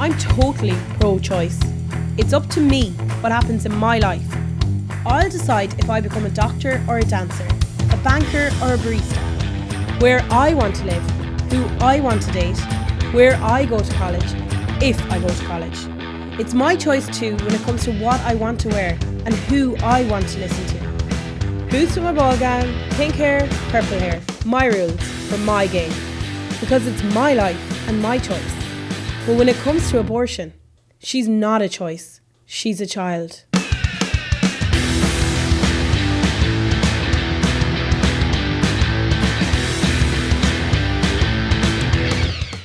I'm totally pro choice. It's up to me what happens in my life. I'll decide if I become a doctor or a dancer, a banker or a barista, where I want to live, who I want to date, where I go to college, if I go to college. It's my choice too when it comes to what I want to wear and who I want to listen to. Boots with my ball gown, pink hair, purple hair. My rules for my game. Because it's my life and my choice. But when it comes to abortion, she's not a choice. She's a child.